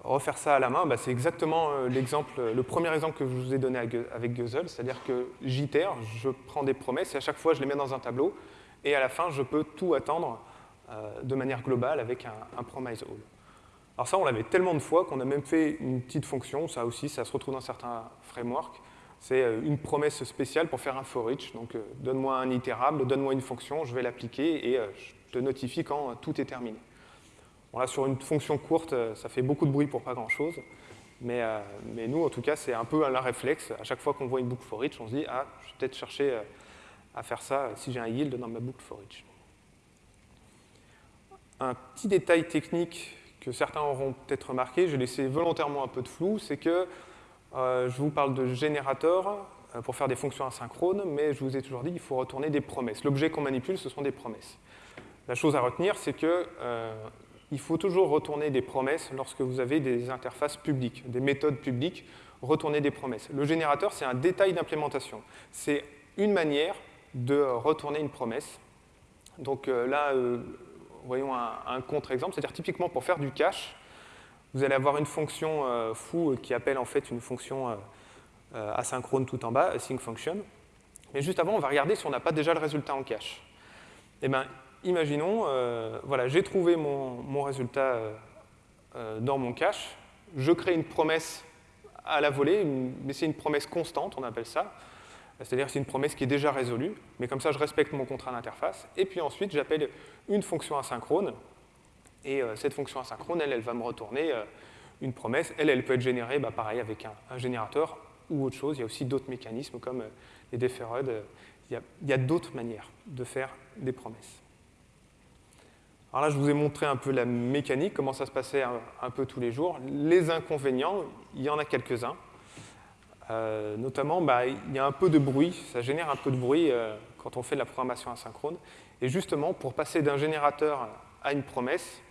refaire ça à la main, bah, c'est exactement euh, l'exemple, le premier exemple que je vous ai donné avec Guzzle, c'est-à-dire que j'itère, je prends des promesses et à chaque fois je les mets dans un tableau et à la fin je peux tout attendre euh, de manière globale avec un, promise all. Alors ça on l'avait tellement de fois qu'on a même fait une petite fonction, ça aussi ça se retrouve dans certains frameworks, c'est euh, une promesse spéciale pour faire un for each, donc donne-moi un itérable, donne-moi une fonction, je vais l'appliquer et je te notifie quand tout est terminé sur une fonction courte, euh, ça fait beaucoup de bruit pour pas grand-chose. Euh, mais, nous, en tout cas, c'est un peu un réflexe. À chaque fois qu'on voit une boucle for each, on se dit « Ah, je vais peut-être chercher euh, à faire ça si j'ai un yield dans ma boucle for each ». Un petit détail technique que certains auront peut-être remarqué, j'ai laissé volontairement un peu de flou, c'est que je vous parle de générateur pour faire des fonctions asynchrones, mais je vous ai toujours dit qu'il faut retourner des promesses. L'objet qu'on manipule, ce sont des promesses. La chose à retenir, c'est que il faut toujours retourner des promesses lorsque vous avez des interfaces publiques, des méthodes publiques, retourner des promesses. Le générateur, c'est un détail d'implémentation. C'est une manière de retourner une promesse. Donc euh, là, euh, voyons un, contre-exemple, c'est-à-dire typiquement pour faire du cache, vous allez avoir une fonction euh, foo qui appelle en fait une fonction asynchrone tout en bas, async function. Mais juste avant, on va regarder si on n'a pas déjà le résultat en cache. Eh bien, imaginons, euh, voilà, j'ai trouvé mon, résultat euh, euh, dans mon cache, je crée une promesse à la volée, mais c'est une promesse constante, on appelle ça. C'est-à-dire c'est une promesse qui est déjà résolue, mais comme ça je respecte mon contrat d'interface. Et puis ensuite j'appelle une fonction asynchrone, et cette fonction asynchrone, elle, elle va me retourner une promesse. Elle, elle peut être générée, bah, pareil, avec un, générateur ou autre chose. Il y a aussi d'autres mécanismes comme les deferred. Il y a d'autres manières de faire des promesses. Alors là, je vous ai montré un peu la mécanique, comment ça se passait un, peu tous les jours. Les inconvénients, il y en a quelques-uns. Euh, notamment, bah, il y a un peu de bruit, ça génère un peu de bruit euh, quand on fait de la programmation asynchrone. Et justement, pour passer d'un générateur à une promesse,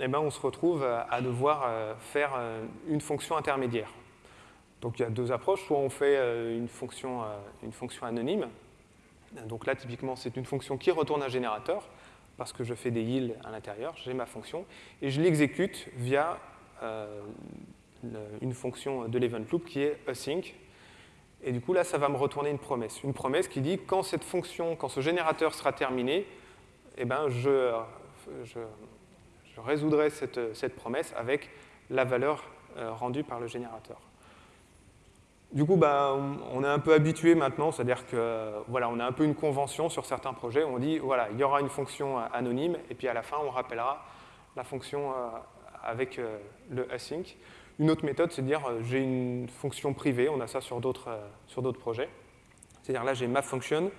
eh ben, on se retrouve à devoir euh, faire une fonction intermédiaire. Donc il y a deux approches, soit on fait une fonction, une fonction anonyme, donc là typiquement c'est une fonction qui retourne un générateur, parce que je fais des yields à l'intérieur, j'ai ma fonction, et je l'exécute via euh, une fonction de l'event loop qui est async. Et du coup, là, ça va me retourner une promesse. Une promesse qui dit, quand cette fonction, quand ce générateur sera terminé, eh ben, je, résoudrai cette, cette, promesse avec la valeur euh, rendue par le générateur. Du coup, bah, on est un peu habitué maintenant, c'est-à-dire que voilà, on a un peu une convention sur certains projets. On dit voilà, il y aura une fonction anonyme, et puis à la fin, on rappellera la fonction euh, avec euh, le async. Une autre méthode, c'est de dire euh, j'ai une fonction privée. On a ça sur d'autres sur d'autres projets. C'est-à-dire là, j'ai ma function.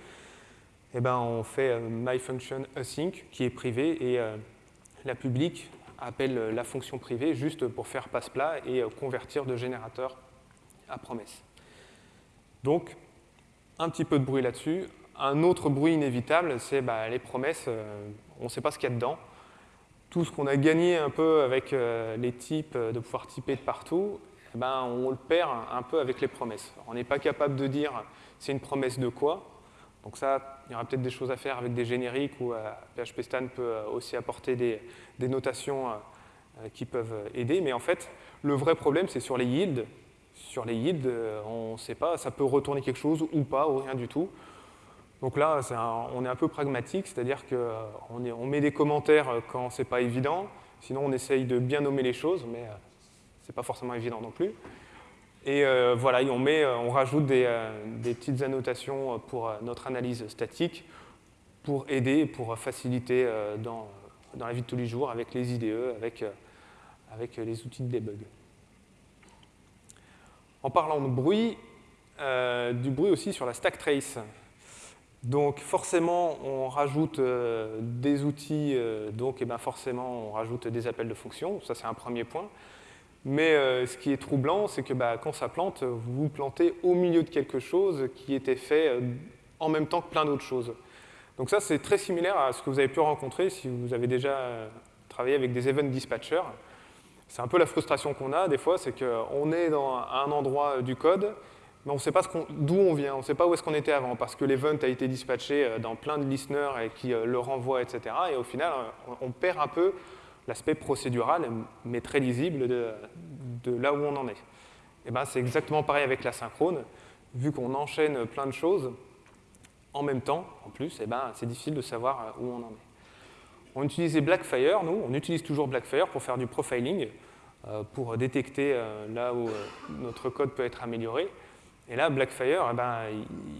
Et ben, on fait my function async qui est privée et la publique appelle la fonction privée juste pour faire passe-plat et convertir de générateur à promesse. Donc, un petit peu de bruit là-dessus. Un autre bruit inévitable, c'est bah, les promesses, euh, on ne sait pas ce qu'il y a dedans. Tout ce qu'on a gagné un peu avec euh, les types, euh, de pouvoir typer de partout, eh ben, on le perd un peu avec les promesses. On n'est pas capable de dire c'est une promesse de quoi. Donc ça, il y aura peut-être des choses à faire avec des génériques ou PHP Stan peut aussi apporter des, des notations qui peuvent aider. Mais en fait, le vrai problème, c'est sur les yields sur les yields, on ne sait pas, ça peut retourner quelque chose ou pas, ou rien du tout. Donc là, on est un peu pragmatique, c'est-à-dire qu'on on met des commentaires quand c'est pas évident, sinon on essaye de bien nommer les choses, mais c'est pas forcément évident non plus. Et voilà, on, rajoute des, petites annotations pour notre analyse statique pour aider, pour faciliter dans, la vie de tous les jours avec les IDE, avec, euh, avec les outils de debug. En parlant de bruit, euh, du bruit aussi sur la stack trace. Donc forcément, on rajoute euh, des outils, donc et eh ben forcément, on rajoute des appels de fonction, ça c'est un premier point. Mais ce qui est troublant, c'est que bah, quand ça plante, vous vous plantez au milieu de quelque chose qui était fait en même temps que plein d'autres choses. Donc ça, c'est très similaire à ce que vous avez pu rencontrer si vous avez déjà euh, travaillé avec des event dispatchers. C'est un peu la frustration qu'on a des fois, c'est qu'on est dans un endroit du code, mais on ne sait pas d'où on vient, on ne sait pas où est-ce qu'on était avant, parce que l'event a été dispatché euh, dans plein de listeners et qui euh, le renvoie, etc. Et au final, on perd un peu l'aspect procédural, mais très lisible de, là où on en est. Et ben, c'est exactement pareil avec la synchrone. Vu qu'on enchaîne plein de choses, en même temps, en plus, eh ben, c'est difficile de savoir euh, où on en est. On utilisait Blackfire, nous, on utilise toujours Blackfire pour faire du profiling, euh, pour détecter euh, là où notre code peut être amélioré. Et là, Blackfire, eh ben,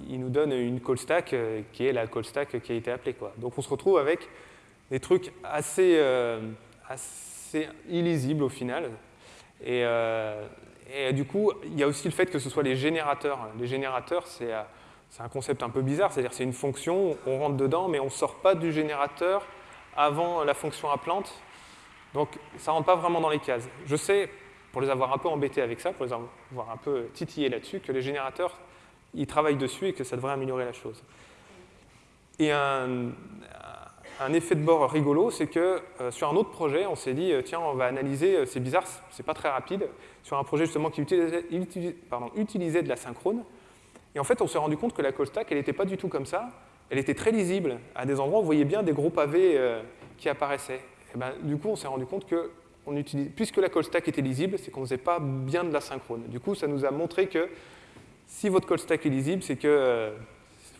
il, nous donne une call stack qui est la call stack qui a été appelée. Quoi. Donc on se retrouve avec des trucs assez, assez illisibles au final. Et, du coup, il y a aussi le fait que ce soit les générateurs. Les générateurs, c'est un concept un peu bizarre, c'est-à-dire c'est une fonction, on rentre dedans, mais on ne sort pas du générateur avant la fonction à. Donc ça ne rentre pas vraiment dans les cases. Je sais, pour les avoir un peu embêtés avec ça, pour les avoir un peu titillés là-dessus, que les générateurs, ils travaillent dessus et que ça devrait améliorer la chose. Et un, effet de bord rigolo, c'est que euh, sur un autre projet, on s'est dit, euh, tiens, on va analyser, euh, c'est bizarre, c'est pas très rapide, sur un projet justement qui utilisait de la synchrone, et en fait, on s'est rendu compte que la call stack, elle n'était pas du tout comme ça. Elle était très lisible. À des endroits, on voyait bien des gros pavés euh, qui apparaissaient. Ben, du coup, on s'est rendu compte que, puisque la call stack était lisible, c'est qu'on ne faisait pas bien de la synchrone. Du coup, ça nous a montré que si votre call stack est lisible, c'est que euh,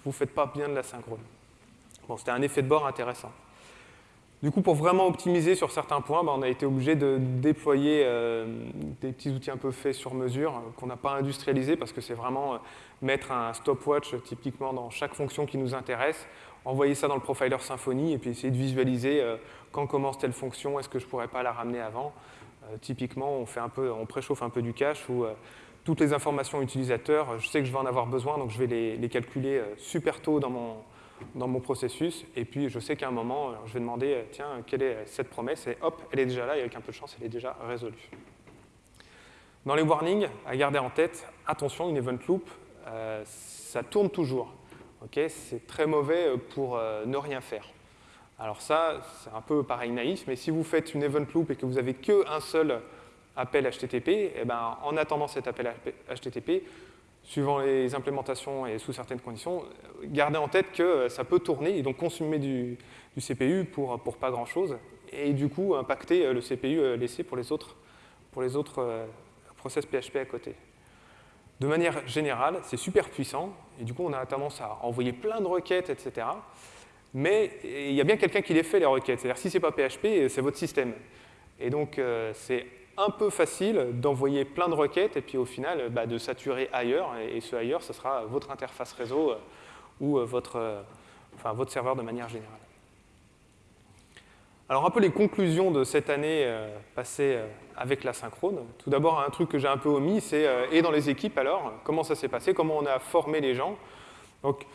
vous ne faites pas bien de la synchrone. Bon, c'était un effet de bord intéressant. Du coup, pour vraiment optimiser sur certains points, bah, on a été obligé de déployer euh, des petits outils un peu faits sur mesure euh, qu'on n'a pas industrialisés parce que c'est vraiment euh, mettre un stopwatch typiquement dans chaque fonction qui nous intéresse, envoyer ça dans le profiler Symfony et puis essayer de visualiser quand commence telle fonction, est-ce que je ne pourrais pas la ramener avant. typiquement, on, préchauffe un peu du cache où toutes les informations utilisateurs, je sais que je vais en avoir besoin, donc je vais les calculer super tôt dans mon, dans mon processus. Et puis, je sais qu'à un moment, je vais demander, euh, tiens, quelle est cette promesse? Et hop, elle est déjà là, et avec un peu de chance, elle est déjà résolue. Dans les warnings, à garder en tête, attention, une event loop, euh, ça tourne toujours. c'est très mauvais pour euh, ne rien faire. Alors ça, c'est un peu pareil naïf, mais si vous faites une event loop et que vous n'avez qu'un seul appel HTTP, eh ben, en attendant cet appel HTTP, suivant les implémentations et sous certaines conditions, gardez en tête que euh, ça peut tourner et donc consommer du, CPU pour, pour pas grand-chose et du coup impacter euh, le CPU euh, laissé pour les autres, pour les autres process PHP à côté. De manière générale, c'est super puissant et du coup on a tendance à envoyer plein de requêtes, etc. Mais il y a bien quelqu'un qui les fait, les requêtes. C'est-à-dire si ce n'est pas PHP, c'est votre système. Et donc c'est un peu facile d'envoyer plein de requêtes et puis au final bah, de saturer ailleurs. Et, ce ailleurs, ce sera votre interface réseau euh, ou euh, votre, euh, votre serveur de manière générale. Alors un peu les conclusions de cette année passée avec la synchrone. Tout d'abord, un truc que j'ai un peu omis, c'est et dans les équipes alors, comment ça s'est passé, comment on a formé les gens. Donc,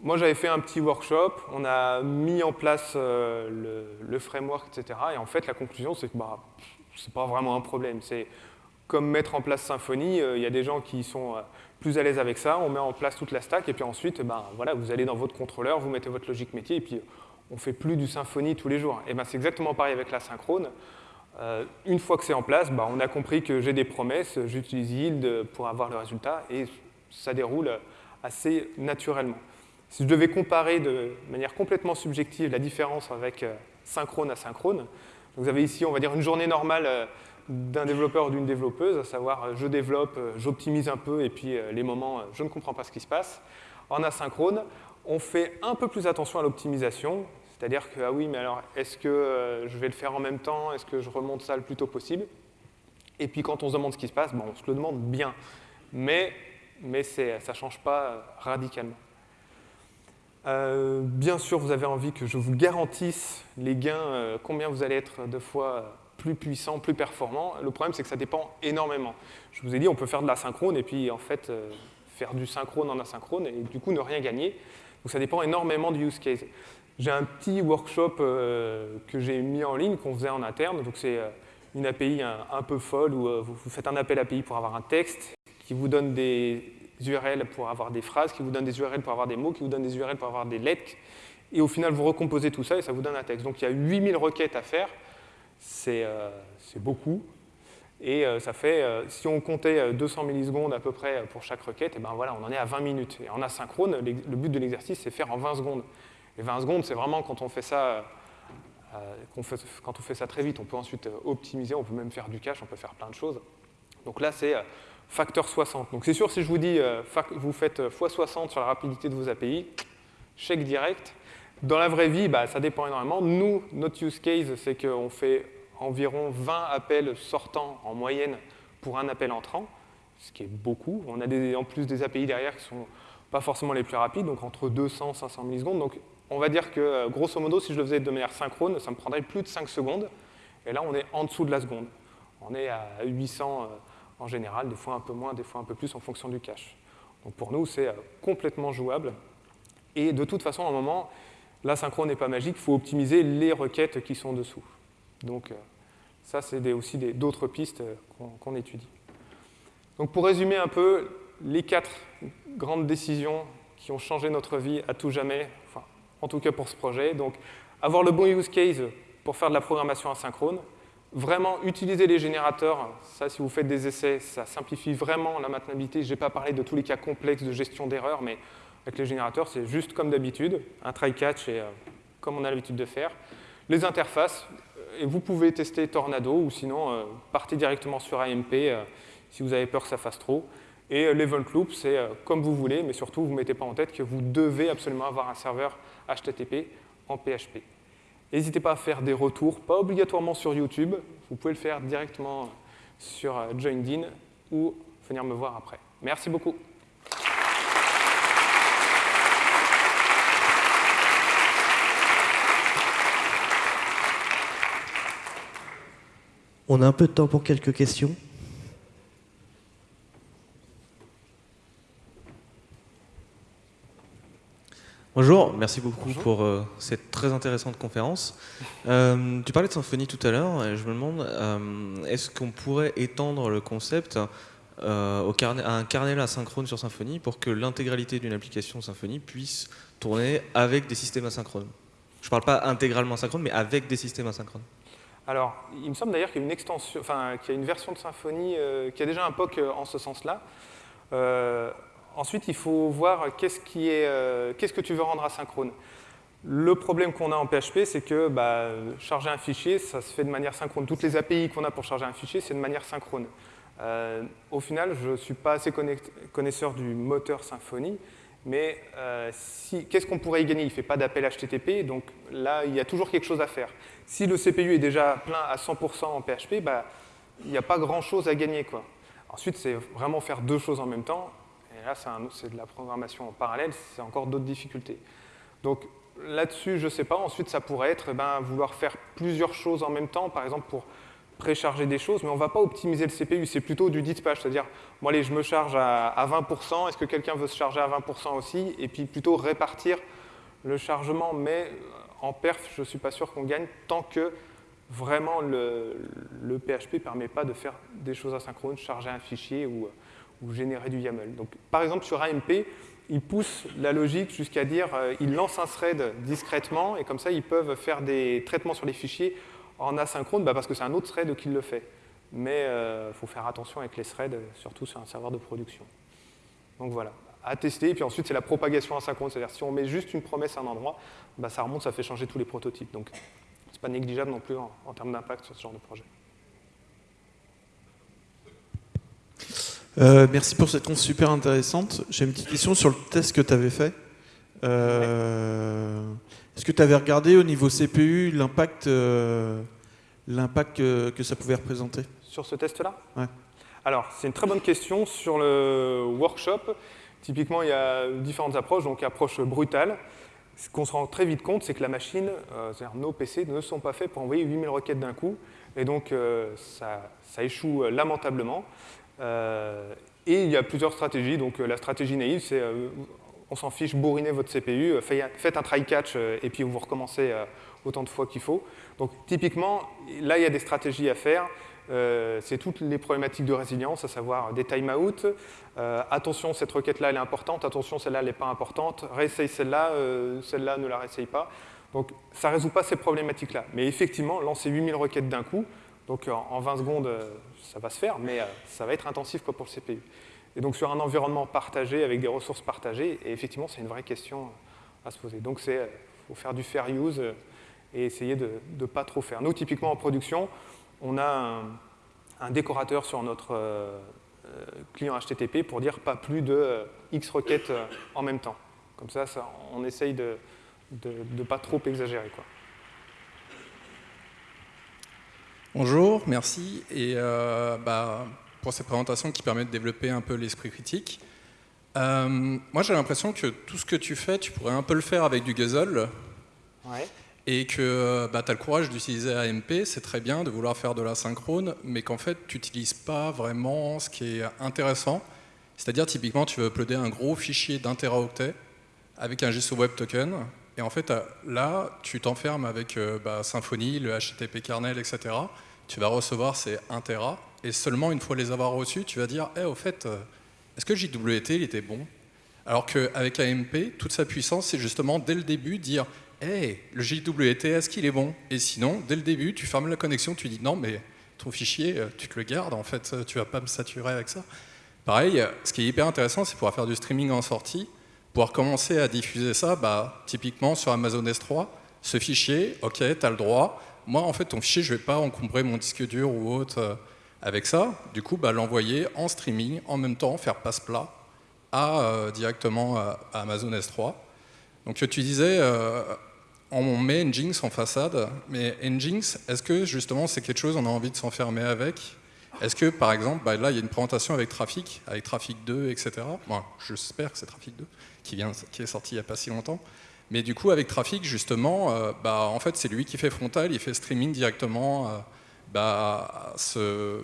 moi, j'avais fait un petit workshop, on a mis en place le, le, framework, etc. Et en fait, la conclusion, c'est que bah, c'est pas vraiment un problème. C'est comme mettre en place Symfony, euh, il y a des gens qui sont euh, plus à l'aise avec ça, on met en place toute la stack, et puis ensuite, ben, voilà, vous allez dans votre contrôleur, vous mettez votre logique métier, et puis on fait plus du Symfony tous les jours. Et ben, c'est exactement pareil avec la synchrone. Euh, une fois que c'est en place, ben, on a compris que j'ai des promesses, j'utilise yield pour avoir le résultat, et ça déroule assez naturellement. Si je devais comparer de manière complètement subjective la différence avec synchrone à synchrone, vous avez ici, on va dire, une journée normale euh, d'un développeur ou d'une développeuse, à savoir je développe, j'optimise un peu, et puis les moments, je ne comprends pas ce qui se passe. En asynchrone, on fait un peu plus attention à l'optimisation, c'est-à-dire que, ah oui, mais alors, est-ce que je vais le faire en même temps Est-ce que je remonte ça le plus tôt possible? Et puis quand on se demande ce qui se passe, bon, on se le demande bien, mais, mais ça ne change pas radicalement. Euh, bien sûr, vous avez envie que je vous garantisse les gains, euh, combien vous allez être de fois plus puissant, plus performant. Le problème, c'est que ça dépend énormément. Je vous ai dit, on peut faire de l'asynchrone et puis en fait euh, faire du synchrone en asynchrone et du coup ne rien gagner. Donc ça dépend énormément du use case. J'ai un petit workshop que j'ai mis en ligne, qu'on faisait en interne. Donc c'est une API un, peu folle où vous faites un appel API pour avoir un texte qui vous donne des URL pour avoir des phrases, qui vous donnent des URL pour avoir des mots, qui vous donnent des URL pour avoir des lettres. Et au final, vous recomposez tout ça et ça vous donne un texte. Donc il y a 8000 requêtes à faire. C'est euh, beaucoup. Et euh, ça fait, euh, si on comptait 200 millisecondes à peu près pour chaque requête, et ben voilà, on en est à 20 minutes. Et en asynchrone, le but de l'exercice, c'est faire en 20 secondes. Et 20 secondes, c'est vraiment quand on fait ça quand on fait ça très vite, on peut ensuite optimiser, on peut même faire du cache, on peut faire plein de choses. Donc là, c'est facteur 60. Donc c'est sûr, si je vous dis, euh, vous faites x60 sur la rapidité de vos API, chèque direct. Dans la vraie vie, bah, ça dépend énormément. Nous, notre use case, c'est qu'on fait environ 20 appels sortants en moyenne pour un appel entrant, ce qui est beaucoup. On a en plus des API derrière qui ne sont pas forcément les plus rapides, donc entre 200 et 500 millisecondes. Donc on va dire que, euh, grosso modo, si je le faisais de manière synchrone, ça me prendrait plus de 5 secondes. Et là, on est en dessous de la seconde. On est à 800 en général, des fois un peu moins, des fois un peu plus en fonction du cache. Donc pour nous, c'est euh, complètement jouable. Et de toute façon, à un moment, l'asynchrone n'est pas magique, il faut optimiser les requêtes qui sont dessous. Donc euh, ça, c'est aussi d'autres pistes euh, qu'on étudie. Donc pour résumer un peu, les quatre grandes décisions qui ont changé notre vie à tout jamais, en tout cas pour ce projet. Donc avoir le bon use case pour faire de la programmation asynchrone, Vraiment, utiliser les générateurs, ça, si vous faites des essais, ça simplifie vraiment la maintenabilité. Je n'ai pas parlé de tous les cas complexes de gestion d'erreurs, mais avec les générateurs, c'est juste comme d'habitude, un try-catch, et euh, comme on a l'habitude de faire. Les interfaces, et vous pouvez tester Tornado, ou sinon, euh, partez directement sur AMP euh, si vous avez peur que ça fasse trop. Et l'event loop, c'est comme vous voulez, mais surtout, vous ne mettez pas en tête que vous devez absolument avoir un serveur HTTP en PHP. N'hésitez pas à faire des retours, pas obligatoirement sur YouTube, vous pouvez le faire directement sur euh, Joined ou venir me voir après. Merci beaucoup. On a un peu de temps pour quelques questions. Bonjour, merci beaucoup pour euh, cette très intéressante conférence. Euh, tu parlais de symphonie tout à l'heure, et je me demande, euh, est-ce qu'on pourrait étendre le concept au à un kernel asynchrone sur Symfony pour que l'intégralité d'une application Symfony puisse tourner avec des systèmes asynchrones? Je ne parle pas intégralement asynchrone, mais avec des systèmes asynchrones. Alors, il me semble d'ailleurs qu'il y a une extension, enfin, qu'il y a une version de Symfony qui a déjà un POC en ce sens-là. Ensuite, il faut voir qu'est-ce euh, que tu veux rendre asynchrone. Le problème qu'on a en PHP, c'est que bah, charger un fichier, ça se fait de manière synchrone. Toutes les API qu'on a pour charger un fichier, c'est de manière synchrone. Euh, au final, je ne suis pas assez connaisseur du moteur Symfony, mais euh, qu'est-ce qu'on pourrait y gagner? Il ne fait pas d'appel HTTP, donc là, il y a toujours quelque chose à faire. Si le CPU est déjà plein à 100% en PHP, bah, il n'y a pas grand-chose à gagner. Ensuite, c'est vraiment faire deux choses en même temps. Et là, c'est de la programmation en parallèle, c'est encore d'autres difficultés. Donc là-dessus, je ne sais pas. Ensuite, ça pourrait être eh ben, vouloir faire plusieurs choses en même temps, par exemple pour précharger des choses, mais on ne va pas optimiser le CPU, c'est plutôt du dispatch, c'est-à-dire, bon allez, je me charge à, 20%, est-ce que quelqu'un veut se charger à 20% aussi? Et puis plutôt répartir le chargement, mais en perf, je ne suis pas sûr qu'on gagne tant que vraiment le, le PHP ne permet pas de faire des choses asynchrones, charger un fichier ou ou générer du YAML. Donc, par exemple, sur AMP, ils poussent la logique jusqu'à dire euh, ils lancent un thread discrètement et comme ça, ils peuvent faire des traitements sur les fichiers en asynchrone bah, parce que c'est un autre thread qui le fait. Mais il euh, faut faire attention avec les threads, surtout sur un serveur de production. Donc voilà, à tester. Et puis ensuite, c'est la propagation asynchrone. C'est-à-dire si on met juste une promesse à un endroit, bah, ça remonte, ça fait changer tous les prototypes. Donc c'est pas négligeable non plus en termes d'impact sur ce genre de projet. Euh, merci pour cette conférence super intéressante. J'ai une petite question sur le test que tu avais fait. Euh, est-ce que tu avais regardé au niveau CPU l'impact l'impact que, ça pouvait représenter? Sur ce test-là? Ouais. Alors, c'est une très bonne question. Sur le workshop, typiquement, il y a différentes approches. Donc, approche brutale. Ce qu'on se rend très vite compte, c'est que la machine, c'est-à-dire nos PC, ne sont pas faits pour envoyer 8000 requêtes d'un coup. Et donc, ça, ça, échoue lamentablement. Euh, et il y a plusieurs stratégies. Donc euh, la stratégie naïve, c'est euh, on s'en fiche, bourrinez votre CPU, faites un try-catch et puis vous recommencez autant de fois qu'il faut. Donc typiquement, là, il y a des stratégies à faire. c'est toutes les problématiques de résilience, à savoir des timeouts. attention, cette requête-là, elle est importante. Attention, celle-là, elle n'est pas importante. Réessaye celle-là, celle-là, ne la réessaye pas. Donc ça ne résout pas ces problématiques-là. Mais effectivement, lancer 8000 requêtes d'un coup, donc en 20 secondes, ça va se faire, mais euh, ça va être intensif pour le CPU. Et donc sur un environnement partagé, avec des ressources partagées, et effectivement, c'est une vraie question à se poser. Donc il euh, faut faire du fair use euh, et essayer de ne pas trop faire. Nous, typiquement en production, on a un, décorateur sur notre client HTTP pour dire pas plus de X requêtes en même temps. Comme ça, ça on essaye de ne pas trop exagérer. Quoi. Bonjour, merci. Et euh, bah, pour cette présentation qui permet de développer un peu l'esprit critique. Euh, moi, j'ai l'impression que tout ce que tu fais, tu pourrais un peu le faire avec du Guzzle. Et que bah, tu as le courage d'utiliser AMP, c'est très bien de vouloir faire de la synchrone, mais qu'en fait, tu n'utilises pas vraiment ce qui est intéressant. C'est-à-dire, typiquement, tu veux uploader un gros fichier d'un teraoctet avec un JSON Web Token, et en fait, là, tu t'enfermes avec euh, bah, Symfony, le HTTP kernel, etc. Tu vas recevoir ces 1 Tera, et seulement une fois les avoir reçus, tu vas dire hey, eh, au fait, euh, est-ce que JWT il était bon? Alors qu'avec AMP, toute sa puissance, c'est justement dès le début dire hey, le JWT, est-ce qu'il est bon? Et sinon, dès le début, tu fermes la connexion, tu dis non, mais ton fichier, euh, tu te le gardes, en fait, tu vas pas me saturer avec ça. Pareil, ce qui est hyper intéressant, c'est pouvoir faire du streaming en sortie pouvoir commencer à diffuser ça, bah, typiquement sur Amazon S3, ce fichier, ok, tu as le droit. Moi, en fait, ton fichier, je ne vais pas encombrer mon disque dur ou autre euh, avec ça. Du coup, bah, l'envoyer en streaming, en même temps, faire passe-plat euh, directement à, Amazon S3. Donc, tu disais, euh, on met Nginx en façade, mais Nginx, est-ce que justement c'est quelque chose on a envie de s'enfermer avec? Est-ce que, par exemple, bah, là, il y a une présentation avec Trafic, avec Trafic 2, etc. Bon, j'espère que c'est Trafic 2, qui, est sorti il n'y a pas si longtemps. Mais du coup, avec Trafic, justement, euh, bah, en fait, c'est lui qui fait frontal, il fait streaming directement euh, bah, à, ce,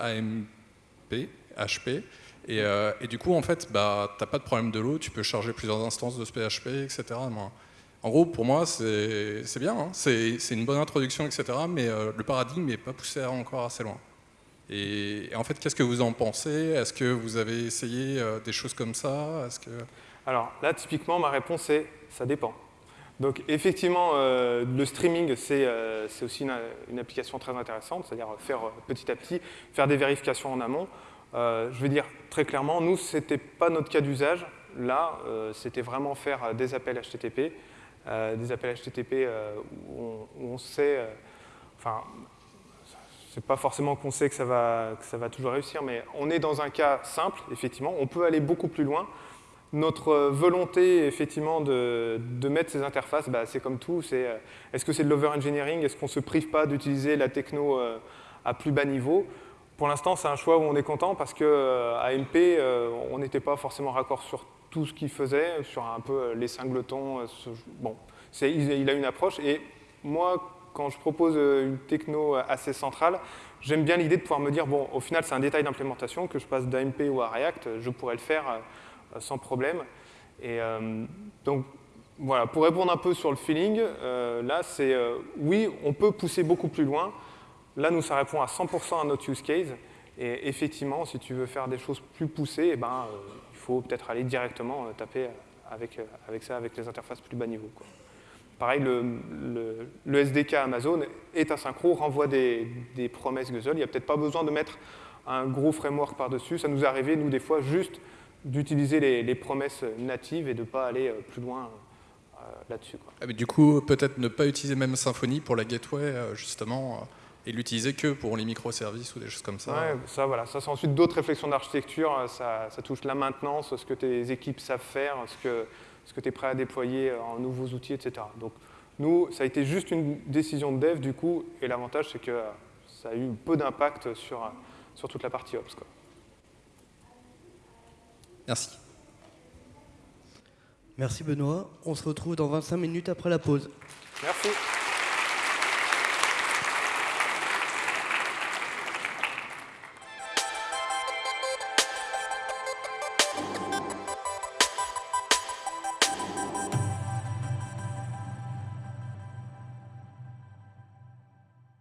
AMP, HP. Euh, et, du coup, en fait, bah, tu n'as pas de problème de l'eau, tu peux charger plusieurs instances de ce PHP, etc. En gros, pour moi, c'est bien, hein. c'est une bonne introduction, etc. Mais le paradigme n'est pas poussé encore assez loin. Et, en fait, qu'est-ce que vous en pensez? Est-ce que vous avez essayé euh, des choses comme ça? Que... Alors là, typiquement, ma réponse est ça dépend. Donc effectivement, euh, le streaming, c'est euh, aussi une, application très intéressante, c'est-à-dire faire petit à petit, faire des vérifications en amont. je vais dire très clairement, nous, ce n'était pas notre cas d'usage. Là, c'était vraiment faire des appels HTTP, des appels HTTP où on, sait, c'est pas forcément qu'on sait que ça, va, ça va toujours réussir, mais on est dans un cas simple, effectivement, on peut aller beaucoup plus loin. Notre volonté, effectivement, de, mettre ces interfaces, bah, c'est comme tout, euh, est-ce que c'est de l'over-engineering, est-ce qu'on ne se prive pas d'utiliser la techno euh, à plus bas niveau? Pour l'instant, c'est un choix où on est content parce qu'à euh, MP, on n'était pas forcément raccord sur tout ce qu'il faisait, sur un peu les singletons. bon, il a une approche, et moi, quand je propose euh, une techno assez centrale, j'aime bien l'idée de pouvoir me dire, bon, au final, c'est un détail d'implémentation, que je passe d'AMP ou à React, je pourrais le faire euh, sans problème. Et euh, donc, voilà, pour répondre un peu sur le feeling, là, c'est oui, on peut pousser beaucoup plus loin. Là, nous, ça répond à 100% à notre use case. Et effectivement, si tu veux faire des choses plus poussées, eh ben, il faut peut-être aller directement taper avec, avec ça, avec les interfaces plus bas niveau. Pareil, le, SDK Amazon est asynchro, renvoie des, promesses Guzzle. Il n'y a peut-être pas besoin de mettre un gros framework par-dessus. Ça nous est arrivé, nous, des fois, juste d'utiliser les, promesses natives et de ne pas aller euh, plus loin euh, là-dessus. Ah, du coup, peut-être ne pas utiliser même Symfony pour la gateway, euh, justement, et l'utiliser que pour les microservices ou des choses comme ça. Ouais, ça, voilà. ça c'est ensuite d'autres réflexions d'architecture. Ça, ça touche la maintenance, ce que tes équipes savent faire, ce que, ce que tu es prêt à déployer en nouveaux outils, etc. Donc, nous, ça a été juste une décision de dev, du coup, et l'avantage, c'est que euh, ça a eu peu d'impact sur, euh, sur toute la partie Ops. Quoi. Merci. Merci Benoît. On se retrouve dans 25 minutes après la pause. Merci.